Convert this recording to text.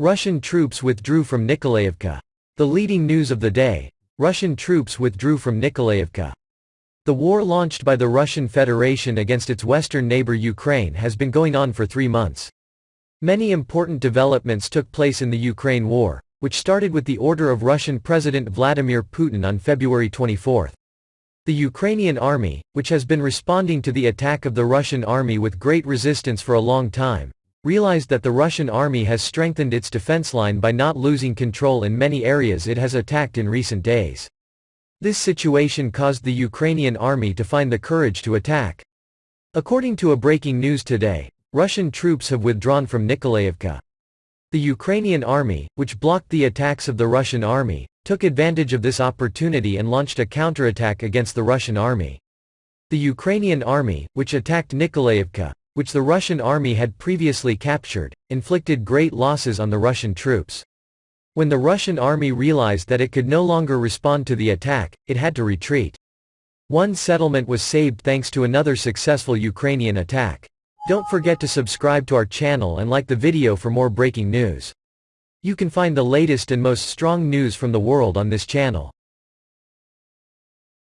Russian troops withdrew from Nikolaevka. The leading news of the day, Russian troops withdrew from Nikolaevka. The war launched by the Russian Federation against its western neighbor Ukraine has been going on for three months. Many important developments took place in the Ukraine war, which started with the order of Russian President Vladimir Putin on February 24. The Ukrainian army, which has been responding to the attack of the Russian army with great resistance for a long time, realized that the Russian army has strengthened its defense line by not losing control in many areas it has attacked in recent days. This situation caused the Ukrainian army to find the courage to attack. According to a breaking news today, Russian troops have withdrawn from Nikolaevka. The Ukrainian army, which blocked the attacks of the Russian army, took advantage of this opportunity and launched a counterattack against the Russian army. The Ukrainian army, which attacked Nikolaevka, which the Russian army had previously captured, inflicted great losses on the Russian troops. When the Russian army realized that it could no longer respond to the attack, it had to retreat. One settlement was saved thanks to another successful Ukrainian attack. Don't forget to subscribe to our channel and like the video for more breaking news. You can find the latest and most strong news from the world on this channel.